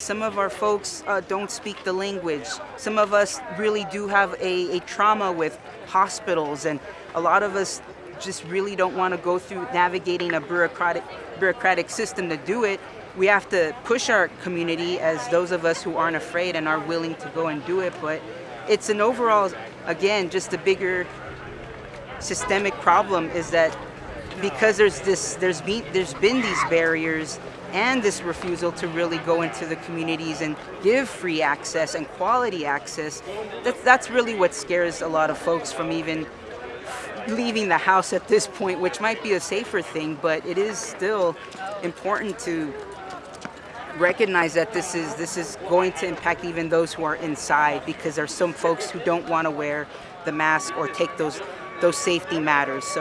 Some of our folks uh, don't speak the language. Some of us really do have a, a trauma with hospitals, and a lot of us just really don't want to go through navigating a bureaucratic bureaucratic system to do it. We have to push our community as those of us who aren't afraid and are willing to go and do it. But it's an overall, again, just a bigger systemic problem is that because there's this, there's been, there's been these barriers and this refusal to really go into the communities and give free access and quality access, that's, that's really what scares a lot of folks from even leaving the house at this point, which might be a safer thing, but it is still important to recognize that this is this is going to impact even those who are inside because there's some folks who don't want to wear the mask or take those those safety matters. So